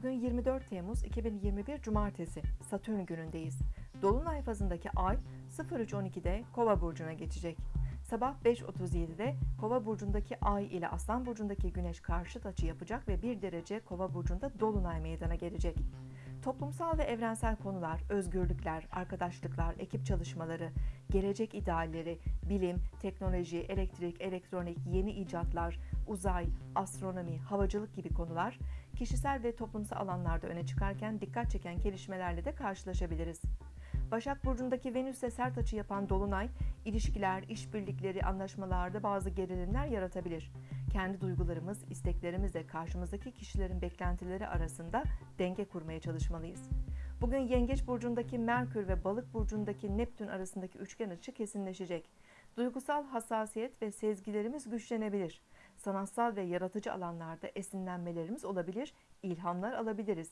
Bugün 24 Temmuz 2021 Cumartesi, Satürn günündeyiz. Dolunay fazındaki ay 03.12'de Kova burcuna geçecek. Sabah 5.37'de Kova burcundaki ay ile Aslan burcundaki güneş karşıt açı yapacak ve 1 derece Kova burcunda dolunay meydana gelecek. Toplumsal ve evrensel konular, özgürlükler, arkadaşlıklar, ekip çalışmaları, gelecek idealleri, bilim, teknoloji, elektrik, elektronik, yeni icatlar, uzay, astronomi, havacılık gibi konular kişisel ve toplumsal alanlarda öne çıkarken dikkat çeken gelişmelerle de karşılaşabiliriz. Başak Burcu'ndaki Venüs'e sert açı yapan Dolunay, ilişkiler, işbirlikleri, anlaşmalarda bazı gerilimler yaratabilir. Kendi duygularımız, isteklerimizle karşımızdaki kişilerin beklentileri arasında denge kurmaya çalışmalıyız. Bugün Yengeç Burcu'ndaki Merkür ve Balık Burcu'ndaki Neptün arasındaki üçgen açı kesinleşecek. Duygusal hassasiyet ve sezgilerimiz güçlenebilir. Sanatsal ve yaratıcı alanlarda esinlenmelerimiz olabilir, ilhamlar alabiliriz.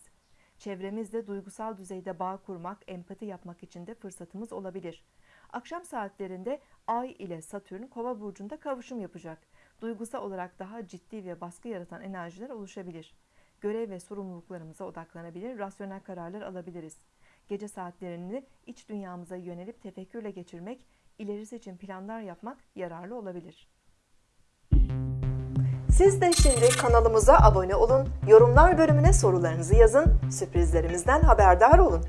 Çevremizde duygusal düzeyde bağ kurmak, empati yapmak için de fırsatımız olabilir. Akşam saatlerinde Ay ile Satürn Kova burcunda kavuşum yapacak. Duygusal olarak daha ciddi ve baskı yaratan enerjiler oluşabilir. Görev ve sorumluluklarımıza odaklanabilir, rasyonel kararlar alabiliriz. Gece saatlerini iç dünyamıza yönelip tefekkürle geçirmek, ilerisi için planlar yapmak yararlı olabilir. Siz de şimdi kanalımıza abone olun, yorumlar bölümüne sorularınızı yazın, sürprizlerimizden haberdar olun.